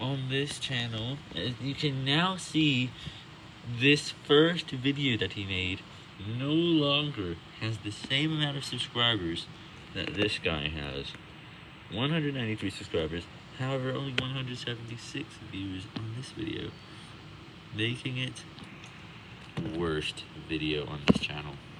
on this channel, you can now see this first video that he made no longer has the same amount of subscribers that this guy has. 193 subscribers, however only 176 views on this video, making it worst video on this channel.